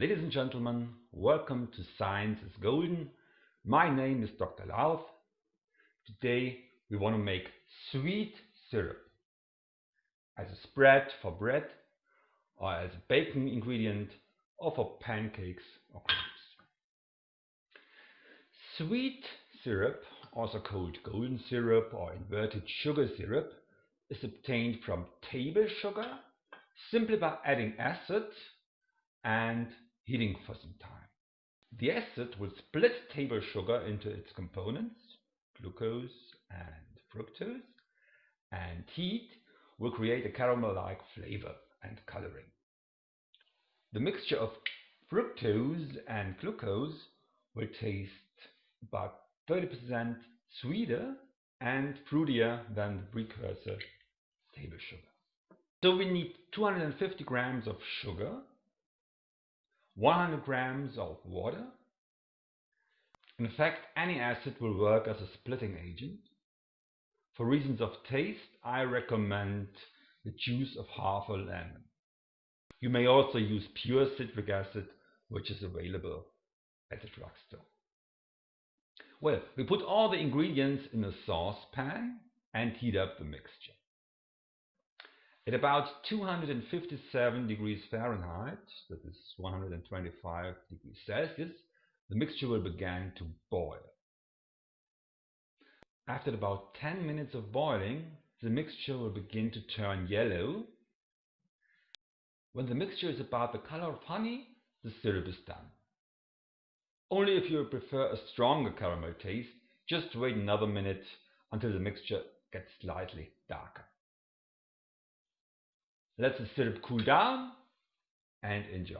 Ladies and gentlemen, welcome to Science is Golden. My name is Dr. Lauth. Today we want to make sweet syrup as a spread for bread or as a baking ingredient or for pancakes or crepes. Sweet syrup, also called golden syrup or inverted sugar syrup, is obtained from table sugar simply by adding acid and heating for some time. The acid will split table sugar into its components, glucose and fructose, and heat will create a caramel-like flavor and coloring. The mixture of fructose and glucose will taste about 30% sweeter and fruitier than the precursor table sugar. So we need 250 grams of sugar, 100 grams of water. In fact, any acid will work as a splitting agent. For reasons of taste, I recommend the juice of half a lemon. You may also use pure citric acid, which is available at the drugstore. Well, we put all the ingredients in a saucepan and heat up the mixture. At about 257 degrees Fahrenheit, that is 125 degrees Celsius, the mixture will begin to boil. After about 10 minutes of boiling, the mixture will begin to turn yellow. When the mixture is about the color of honey, the syrup is done. Only if you prefer a stronger caramel taste, just wait another minute until the mixture gets slightly darker. Let the syrup cool down and enjoy.